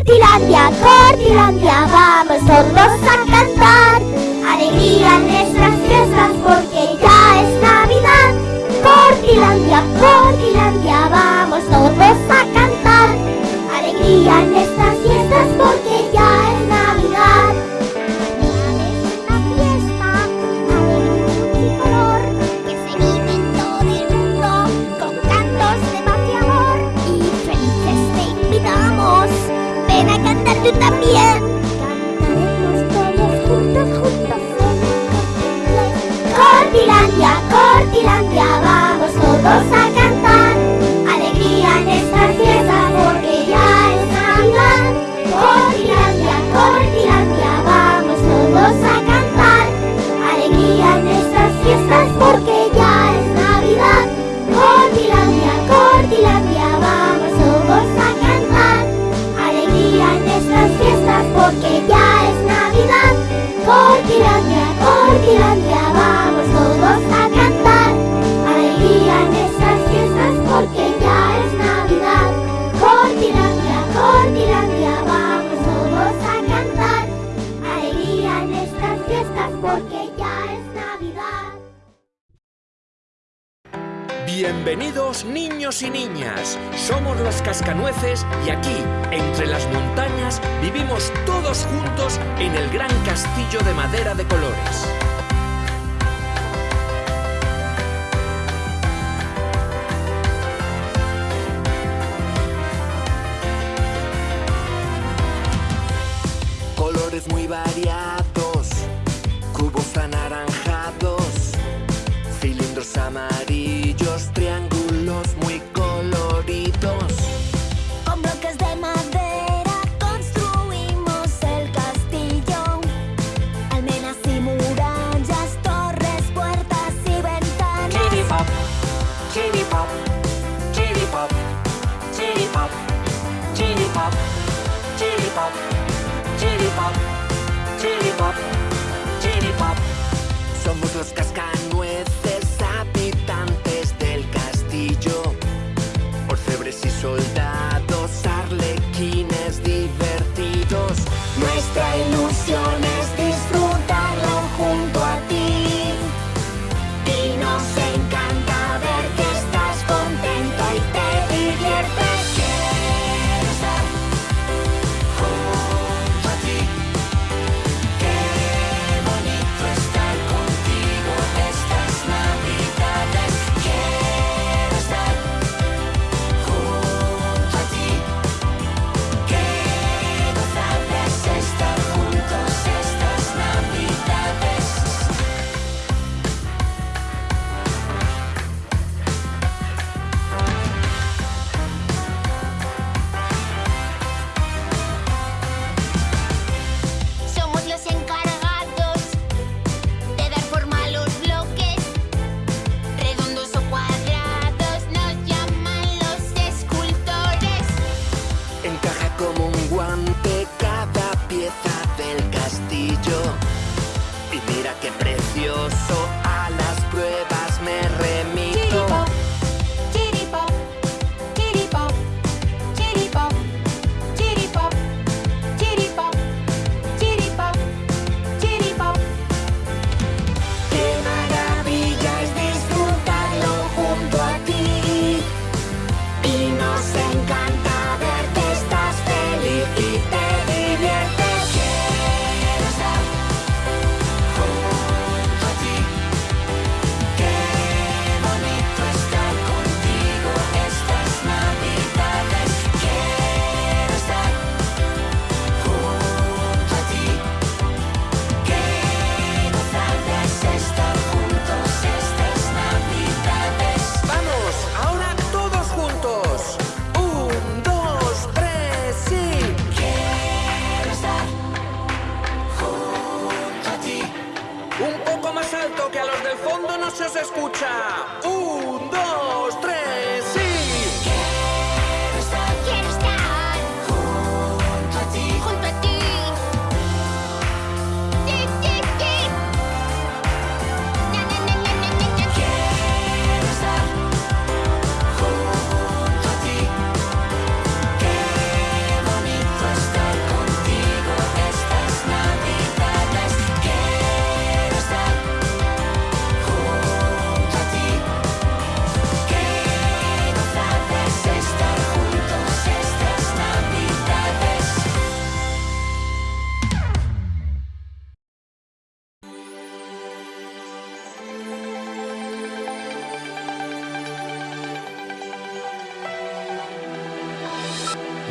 Cortilandia, Cortilandia, vamos todos a cantar. Alegría en nuestras fiestas porque ya es Navidad. Cortilandia, Cortilandia, vamos todos a cantar. Alegría en nuestras fiestas porque ya Bienvenidos niños y niñas, somos los cascanueces y aquí, entre las montañas, vivimos todos juntos en el gran castillo de madera de colores. Colores muy variados, cubos anaranjados, cilindros amarillos pop, chili pop, chili pop. Somos los cascanueces habitantes del castillo, orfebres y soldados. mira que precio.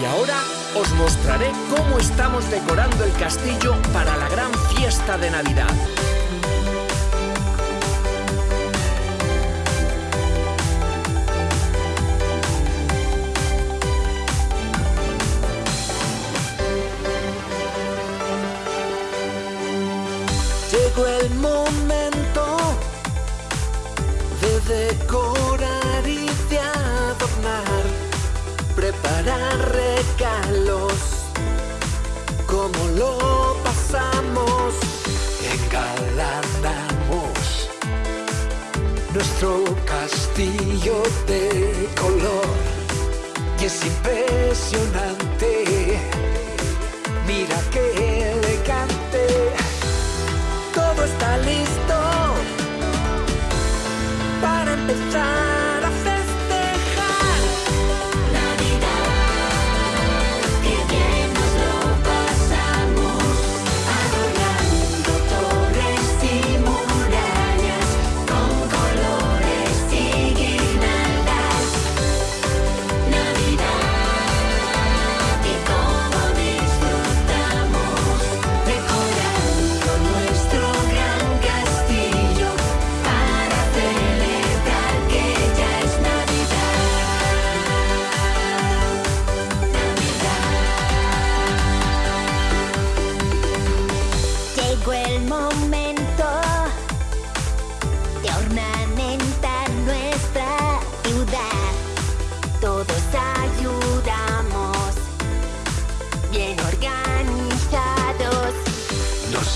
Y ahora os mostraré cómo estamos decorando el castillo para la gran fiesta de Navidad. Llegó el momento de decorar preparar regalos, como lo pasamos, engalanamos nuestro castillo de color y es impresionante.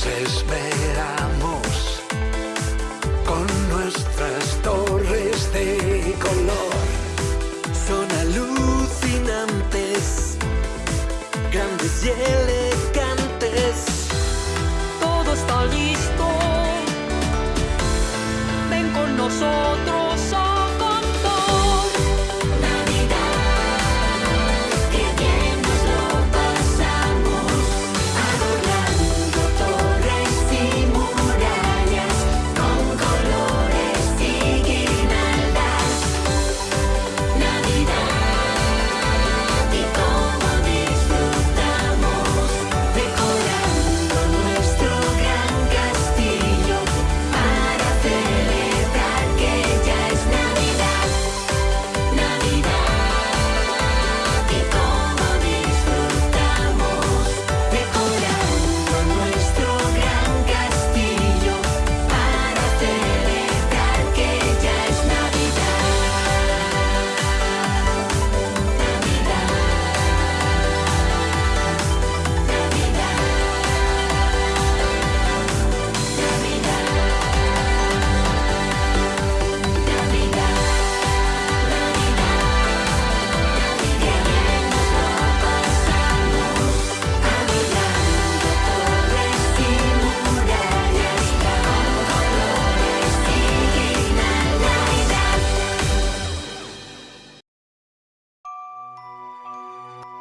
Nos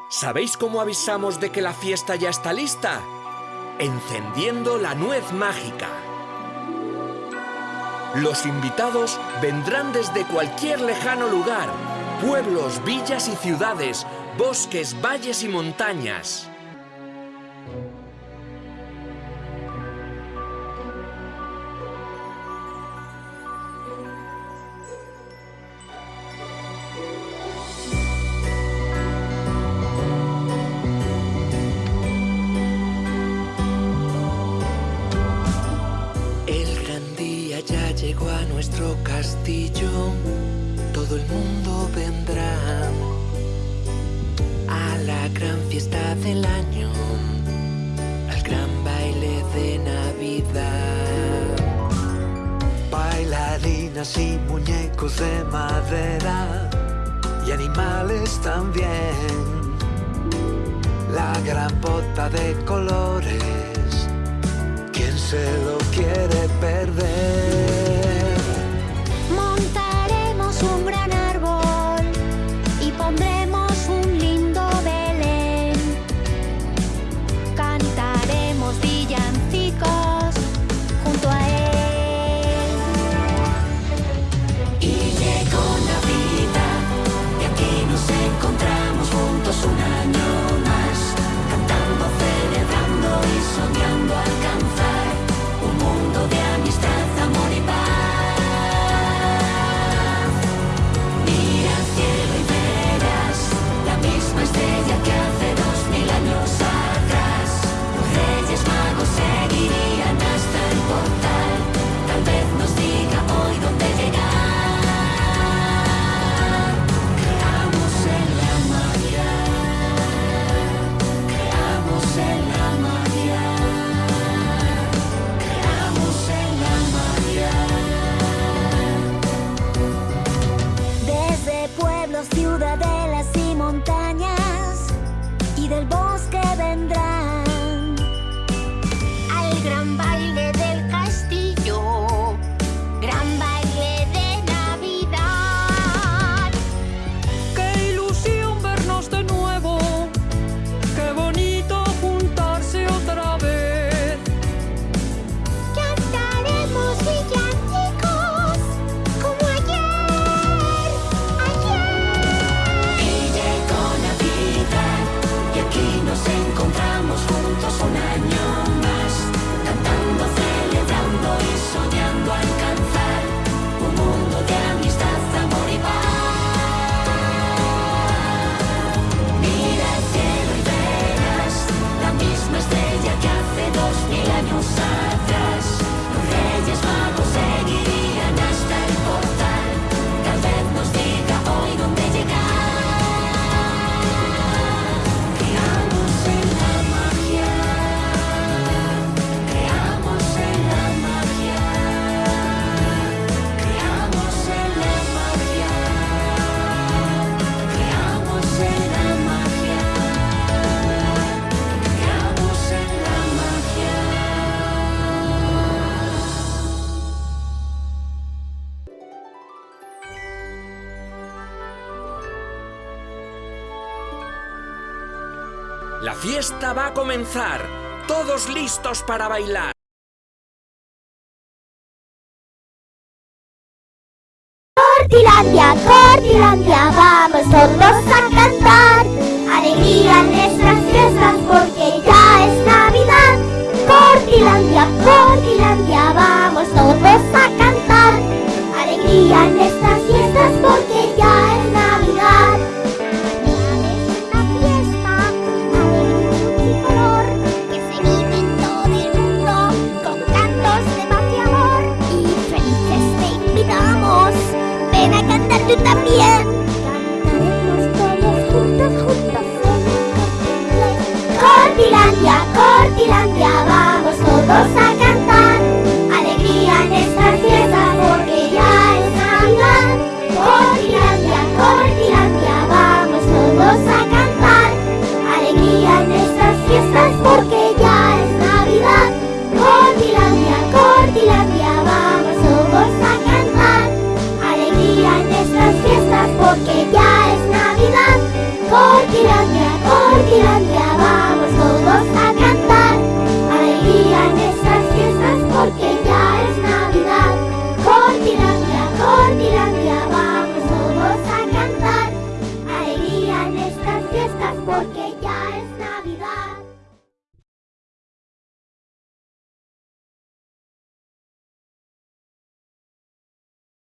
¿Sabéis cómo avisamos de que la fiesta ya está lista? Encendiendo la nuez mágica. Los invitados vendrán desde cualquier lejano lugar, pueblos, villas y ciudades, bosques, valles y montañas. Nuestro castillo, todo el mundo vendrá a la gran fiesta del año, al gran baile de Navidad. Bailarinas y muñecos de madera y animales también. La gran bota de colores ¿Quién se lo quiere perder? La fiesta va a comenzar. Todos listos para bailar.